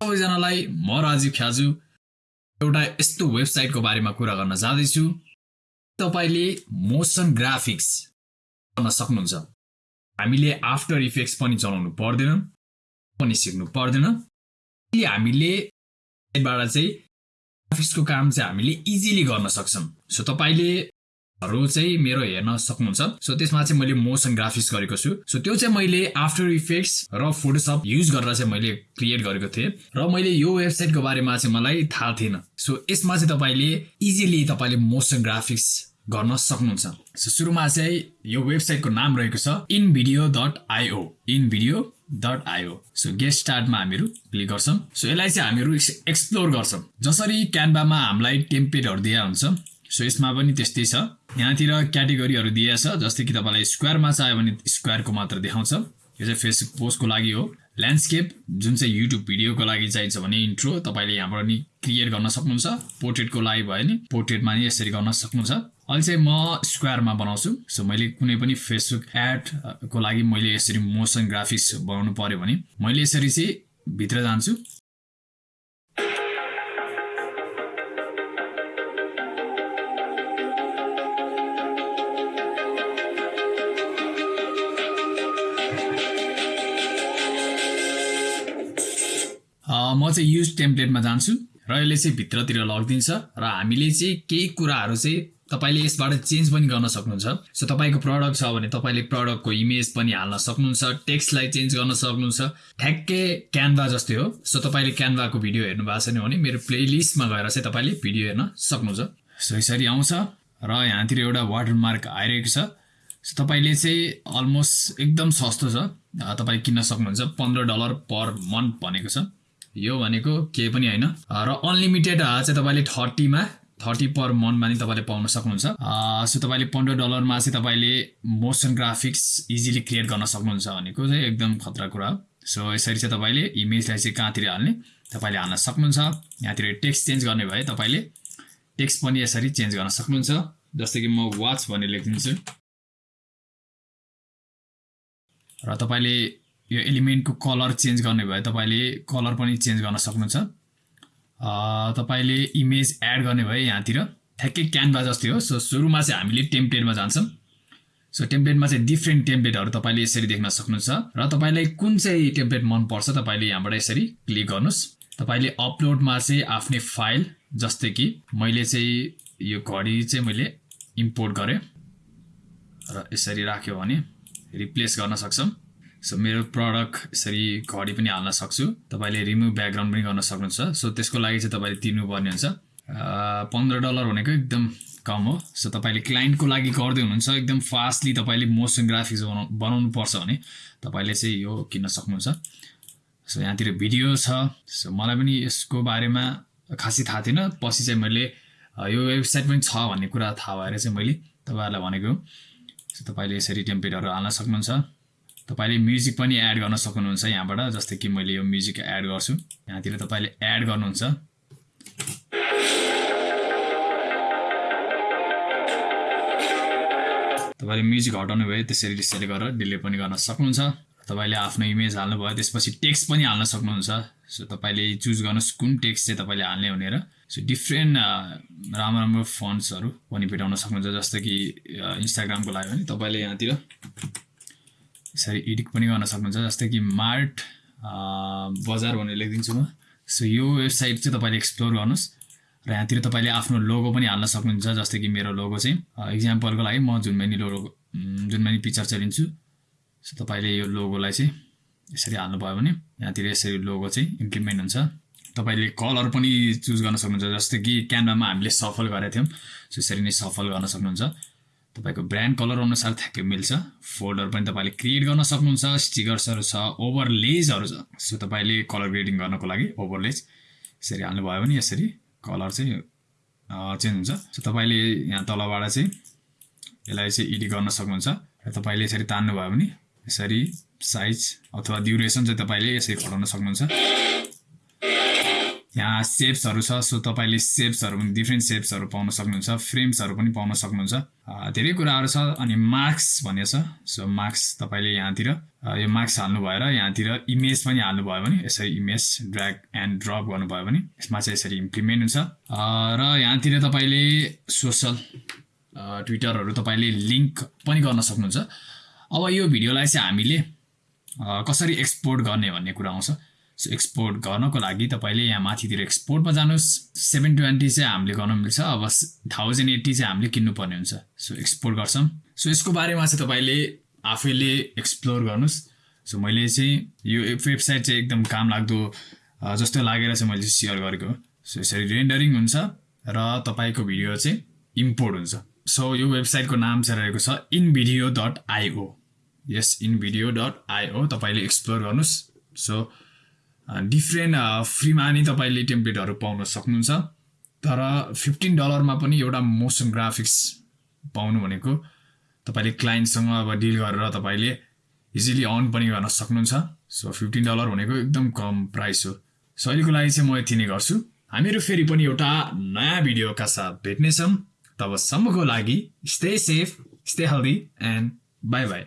सबैजनालाई म राजीव ख्याजु एउटा यस्तो वेबसाइटको बारेमा कुरा गर्न जाँदैछु। तपाईँले मोसन ग्राफिक्स गर्न सक्नुहुन्छ। हामीले आफ्टर इफेक्ट्स पनि चलाउनु पर्दैन पनि सिक्नु पर्दैन। हामीले बाट चाहिँ ग्राफिक्सको काम चाहिँ हामीले इजिली गर्न सक्छौँ। सो तपाईँले चाहिँ मेरो हेर्न सक्नुहुन्छ। सो त्यसमा चाहिँ मैले मोसन ग्राफिक्स गरेको छु। सो त्यो चाहिँ मैले आफ्टर इफेक्ट्स र फोटोसप युज गरेर चाहिँ मैले क्रिएट गरेको थिएँ। र मैले यो वेबसाइटको बारेमा चाहिँ मलाई थाहा थिएन। सो यसमा चाहिँ तपाईँले इजिली तपाईँले मोसन ग्राफिक्स गर्न सक्नुहुन्छ। सो सुरुमा चाहिँ यो वेबसाइटको नाम रहेको छ InVideo dot IO InVideo dot IO so get स्टार्टमा हामीहरू क्लिक गर्छौँ। सो यसलाई चाहिँ हामीहरू एक्सप्लोर गर्छौँ। जसरी क्यानभामा हामीलाई टेम्पेटहरू दिए हुन्छ सो यसमा पनि त्यस्तै छ। यहाँतिर क्याटेगोरीहरू दिएछ जस्तै कि तपाईँलाई स्क्वायरमा चाहियो भने स्क्वायरको मात्र देखाउँछ। यो चाहिँ फेसबुक पोस्टको लागि हो। ल्यान्डस्केप जुन चाहिँ युट्युब भिडियोको लागि चाहिन्छ भने इन्ट्रो तपाईँले यहाँबाट नि क्रिएट गर्न सक्नुहुन्छ। पोर्ट्रेटको लागि भयो नि पोर्ट्रेटमा नि यसरी गर्न सक्नुहुन्छ। अहिले चाहिँ म स्क्वायरमा बनाउँछु। सो मैले कुनै पनि फेसबुक एडको लागि मैले यसरी मोसन ग्राफिक्स बनाउनु पऱ्यो भने मैले यसरी चाहिँ भित्र जान्छु। म चाहिँ युज टेम्प्लेटमा जान्छु र यसले चाहिँ भित्रतिर लगिदिन्छ र हामीले चाहिँ केही कुराहरू चाहिँ तपाईँले यसबाट चेन्ज पनि गर्न सक्नुहुन्छ। सो तपाईँको प्रडक्ट छ भने तपाईँले प्रडक्टको इमेज पनि हाल्न सक्नुहुन्छ टेक्स्टलाई चेन्ज गर्न सक्नुहुन्छ। ठ्याक्कै क्यानभा जस्तै हो। सो तपाईँले क्यानभाको भिडियो हेर्नु भएको छैन भने मेरो प्लेलिस्टमा गएर चाहिँ तपाईँले भिडियो हेर्न सक्नुहुन्छ। सो यसरी आउँछ र यहाँतिर एउटा वाटरमार्क आइरहेको छ। सो तपाईँले चाहिँ अलमोस्ट एकदम सस्तो छ। तपाईँ किन्न सक्नुहुन्छ। पन्ध्र डलर पर मन्थ भनेको छ। यो भनेको केही पनि होइन। र अनलिमिटेड चाहिँ तपाईँले थर्टीमा थर्टी पर मन्थमा नि तपाईँले पाउन सक्नुहुन्छ। सो तपाईँले पन्ध्र डलरमा चाहिँ तपाईँले मोसन ग्राफिक्स इजिली क्रिएट गर्न सक्नुहुन्छ भनेको चाहिँ एकदम खतरा कुरा हो। सो यसरी चाहिँ तपाईँले इमेजलाई चाहिँ कहाँतिर हाल्ने तपाईँले हाल्न सक्नुहुन्छ। यहाँतिर टेक्स्ट चेन्ज गर्ने भए तपाईँले टेक्स्ट पनि यसरी चेन्ज गर्न सक्नुहुन्छ। जस्तै कि म वाच भनेर लेखिदिन्छु। र तपाईँले यो एलिमेन्टको कलर चेन्ज गर्ने भए तपाईँले कलर पनि चेन्ज गर्न सक्नुहुन्छ। तपाईँले इमेज एड गर्ने भए यहाँतिर ठ्याक्कै क्यानभा जस्तै हो। सो सुरुमा चाहिँ हामीले टेम्प्लेटमा जान्छौँ। सो टेम्प्लेटमा चाहिँ डिफ्रेन्ट टेम्प्लेटहरू तपाईँले यसरी देख्न सक्नुहुन्छ। र तपाईँलाई कुन चाहिँ टेम्प्लेट मनपर्छ तपाईँले यहाँबाट यसरी क्लिक गर्नुहोस्। तपाईँले अपलोडमा चाहिँ आफ्नै फाइल जस्तै कि मैले चाहिँ यो घडी चाहिँ मैले इम्पोर्ट गरेँ। र यसरी राख्यो भने रिप्लेस गर्न सक्छौँ। सो मेरो प्रडक्ट यसरी घडी पनि हाल्न सक्छु। तपाईँले रिमुभ ब्याकग्राउन्ड पनि गर्न सक्नुहुन्छ। सो त्यसको लागि चाहिँ तपाईँले तिर्नुपर्ने हुन्छ। पन्ध्र डलर भनेको एकदम कम हो। सो तपाईँले क्लाइन्टको लागि गर्दै हुनुहुन्छ। एकदम फास्टली तपाईँले मोसन ग्राफिक्स बनाउ बनाउनु पर्छ भने तपाईँले चाहिँ यो किन्न सक्नुहुन्छ। सो यहाँतिर भिडियो छ। सो मलाई पनि यसको बारेमा खासै थाहा थिएन। पछि चाहिँ मैले यो वेबसाइट पनि छ भन्ने कुरा थाहा भएर चाहिँ मैले तपाईँहरूलाई भनेको सो तपाईँले यसरी टेम्प्लेटहरू हाल्न सक्नुहुन्छ। तपाईँले म्युजिक पनि एड गर्न सक्नुहुन्छ यहाँबाट जस्तै कि मैले यो म्युजिक एड गर्छु। यहाँतिर तपाईँले एड गर्नुहुन्छ। तपाईँले म्युजिक हटाउनु भयो त्यसरी त्यसरी गरेर डिले पनि गर्न सक्नुहुन्छ। तपाईँले आफ्नो इमेज हाल्नुभयो त्यसपछि टेक्स्ट पनि हाल्न सक्नुहुन्छ। सो तपाईँले चुज गर्नुहोस् कुन टेक्स्ट चाहिँ तपाईँले हाल्ने भनेर। सो डिफ्रेन्ट राम्रो राम्रो फन्ड्सहरू पनि भेटाउन सक्नुहुन्छ जस्तो कि इन्स्टाग्रामको लागि भने तपाईँले यहाँतिर यसरी एडिट पनि गर्न सक्नुहुन्छ। जस्तै कि मार्ट बजार भनेर लेखिदिन्छु म। सो यो वेबसाइट चाहिँ तपाईँले एक्सप्लोर गर्नुहोस् र यहाँतिर तपाईँले आफ्नो लोगो पनि हाल्न सक्नुहुन्छ जस्तै कि मेरो लोगो चाहिँ। इक्जाम्पलको लागि म जुनमेनी लोगो जुनमेनी पिक्चर चाहिँ लिन्छु सो तपाईँले यो लोगोलाई चाहिँ यसरी हाल्नुभयो भने यहाँतिर यसरी लोगो चाहिँ इम्प्लिमेन्ट हुन्छ। तपाईँले कलर पनि चुज गर्न सक्नुहुन्छ जस्तै कि क्यानभामा हामीले सफल गरेका थियौँ सो यसरी नै सफल गर्न सक्नुहुन्छ। तपाईँको ब्रान्ड कलर अनुसार ठ्याक्कै मिल्छ। फोल्डर पनि तपाईँले क्रिएट गर्न सक्नुहुन्छ स्टिकर्सहरू छ ओभरलेजहरू छ। सो तपाईँले कलर ग्रेडिङ गर्नको लागि ओभरलेज यसरी हाल्नुभयो भने यसरी कलर चाहिँ चेन्ज हुन्छ। सो तपाईँले यहाँ तलबाट चाहिँ यसलाई चाहिँ एडिट गर्न सक्नुहुन्छ र तपाईँले यसरी तान्नुभयो भने यसरी साइज अथवा ड्युरेसन चाहिँ तपाईँले यसरी घटाउन सक्नुहुन्छ। यहाँ सेप्सहरू छ सो तपाईँले सेप्सहरू पनि डिफ्रेन्ट सेप्सहरू पाउन सक्नुहुन्छ फ्रेम्सहरू पनि पाउन सक्नुहुन्छ। धेरै कुराहरू छ अनि मार्क्स भन्ने छ। सो मार्क्स तपाईँले यहाँतिर यो मार्क्स हाल्नु भएर यहाँतिर इमेज पनि हाल्नुभयो भने यसरी इमेज ड्र्याग एन्ड ड्रप गर्नुभयो भने यसमा चाहिँ यसरी इम्प्लिमेन्ट हुन्छ। र यहाँतिर तपाईँले सोसल ट्विटरहरू तपाईँले लिङ्क पनि गर्न सक्नुहुन्छ। अब यो भिडियोलाई चाहिँ हामीले कसरी एक्सपोर्ट गर्ने भन्ने कुरा आउँछ। एक्सपोर्ट गर्नको लागि तपाईँले यहाँ माथितिर एक्सपोर्टमा जानुहोस्। सेभेन ट्वेन्टी चाहिँ हामीले गर्न मिल्छ अब थाउजन्ड एट्टी चाहिँ हामीले किन्नुपर्ने हुन्छ। सो एक्सपोर्ट गर्छौँ। सो यसको बारेमा चाहिँ तपाईँले आफैले एक्सप्लोर गर्नुहोस्। सो मैले चाहिँ यो वेबसाइट चाहिँ एकदम काम लाग्दो जस्तो लागेर चाहिँ मैले सेयर गरेको सो यसरी रेन्डरिङ हुन्छ र तपाईँको भिडियो चाहिँ इम्पोर्ट हुन्छ। सो यो वेबसाइटको नाम चाहिँ रहेको छ इनभिडियो डट आइओ यस इनभिडियो डट आइओ तपाईँले एक्सप्लोर गर्नुहोस्। सो डिफ्रेन्ट फ्रीमा नि तपाईँले टेम्प्लेटहरू पाउन सक्नुहुन्छ। तर फिफ्टिन डलरमा पनि एउटा मोसन ग्राफिक्स पाउनु भनेको तपाईँले क्लाइन्टसँग अब डिल गरेर तपाईँले इजिली अन पनि गर्न सक्नुहुन्छ। सो फिफ्टिन डलर भनेको एकदम कम प्राइस हो। सो अहिलेको लागि चाहिँ म यति नै गर्छु। हामीहरू फेरि पनि एउटा नयाँ भिडियोका साथ भेट्नेछौँ। तबसम्मको लागि stay safe stay healthy and bye bye